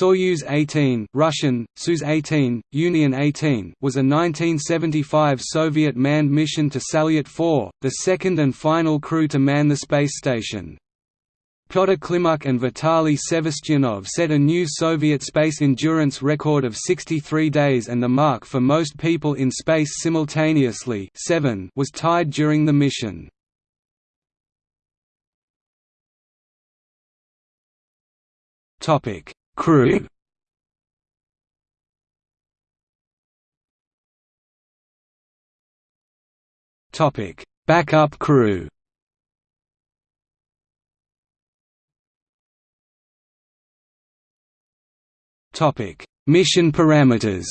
Soyuz 18 Russian, Soyuz 18, Union 18 was a 1975 Soviet manned mission to Salyut 4, the second and final crew to man the space station. Pyotr Klimuk and Vitaly Sevastyanov set a new Soviet space endurance record of 63 days and the mark for most people in space simultaneously 7 was tied during the mission. Topic Crew Topic: Backup crew. Topic: Mission parameters.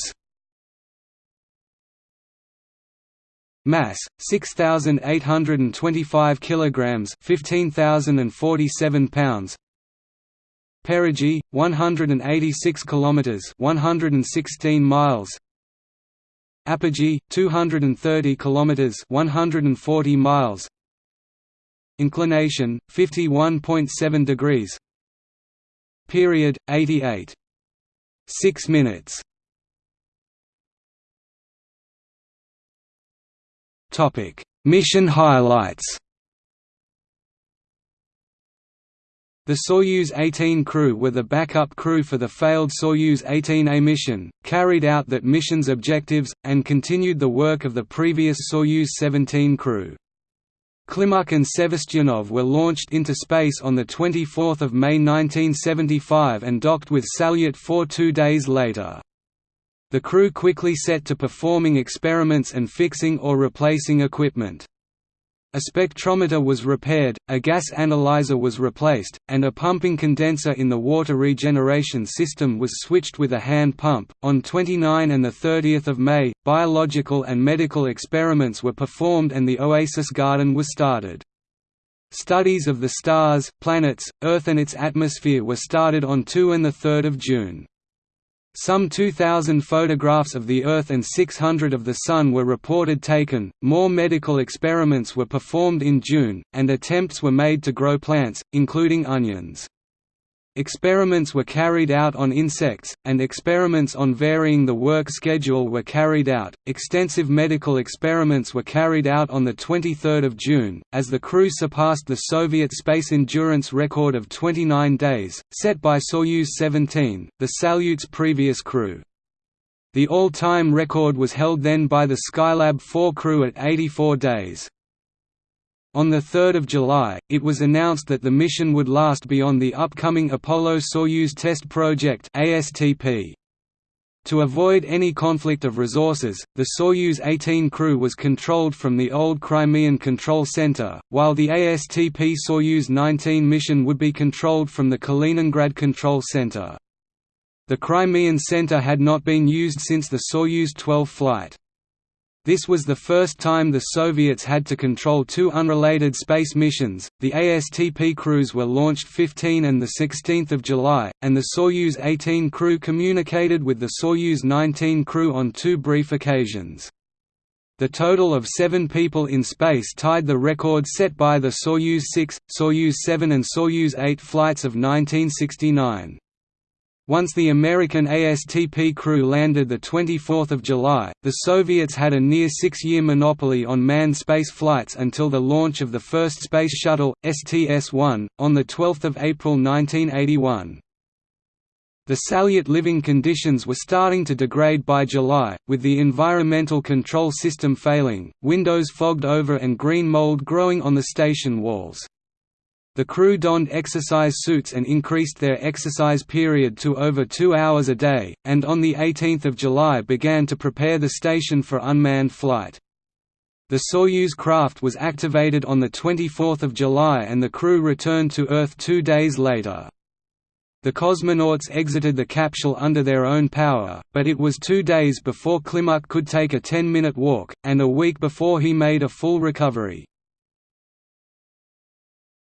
Mass 6825 kilograms, 15047 pounds. Perigee 186 kilometers 116 miles. Apogee 230 kilometers 140 miles. Inclination 51.7 degrees. Period 88 6 minutes. Topic. Mission highlights The Soyuz 18 crew were the backup crew for the failed Soyuz 18A mission, carried out that mission's objectives, and continued the work of the previous Soyuz 17 crew. Klimuk and Sevastyanov were launched into space on 24 May 1975 and docked with Salyut 4 two days later. The crew quickly set to performing experiments and fixing or replacing equipment. A spectrometer was repaired, a gas analyzer was replaced, and a pumping condenser in the water regeneration system was switched with a hand pump. On 29 and 30 May, biological and medical experiments were performed and the Oasis Garden was started. Studies of the stars, planets, Earth and its atmosphere were started on 2 and 3 June. Some 2,000 photographs of the Earth and 600 of the Sun were reported taken. More medical experiments were performed in June, and attempts were made to grow plants, including onions. Experiments were carried out on insects, and experiments on varying the work schedule were carried out. Extensive medical experiments were carried out on the 23rd of June, as the crew surpassed the Soviet space endurance record of 29 days, set by Soyuz 17, the Salyut's previous crew. The all-time record was held then by the Skylab 4 crew at 84 days. On 3 July, it was announced that the mission would last beyond the upcoming Apollo-Soyuz Test Project. To avoid any conflict of resources, the Soyuz 18 crew was controlled from the old Crimean Control Center, while the ASTP Soyuz 19 mission would be controlled from the Kaliningrad Control Center. The Crimean Center had not been used since the Soyuz 12 flight. This was the first time the Soviets had to control two unrelated space missions. The ASTP crews were launched 15 and the 16th of July, and the Soyuz 18 crew communicated with the Soyuz 19 crew on two brief occasions. The total of seven people in space tied the record set by the Soyuz 6, Soyuz 7 and Soyuz 8 flights of 1969. Once the American ASTP crew landed 24 July, the Soviets had a near six-year monopoly on manned space flights until the launch of the first Space Shuttle, STS-1, on 12 April 1981. The Salyut living conditions were starting to degrade by July, with the environmental control system failing, windows fogged over and green mold growing on the station walls. The crew donned exercise suits and increased their exercise period to over two hours a day, and on 18 July began to prepare the station for unmanned flight. The Soyuz craft was activated on 24 July and the crew returned to Earth two days later. The cosmonauts exited the capsule under their own power, but it was two days before Klimuk could take a 10-minute walk, and a week before he made a full recovery.